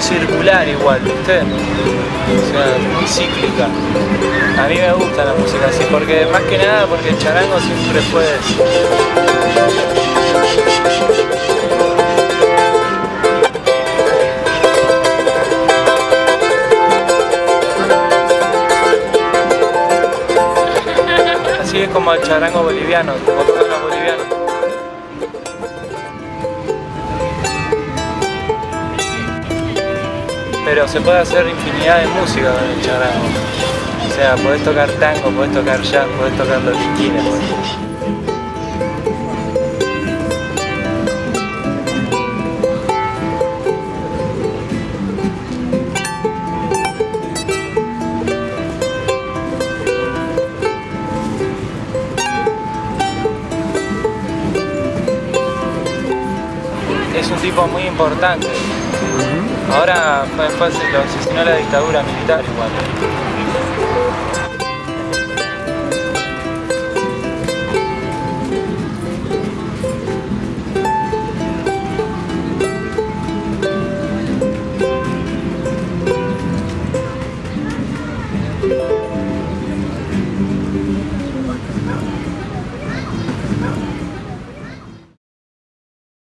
circular igual, ¿viste? O sea, muy cíclica. A mí me gusta la música así, porque más que nada porque el charango siempre fue... Así es como el charango boliviano, como todos los bolivianos. Pero se puede hacer infinidad de música con el charango. O sea, podés tocar tango, podés tocar jazz, podés tocar lo que. Es un tipo muy importante. Ahora fue, fue, lo asesinó la dictadura militar igual.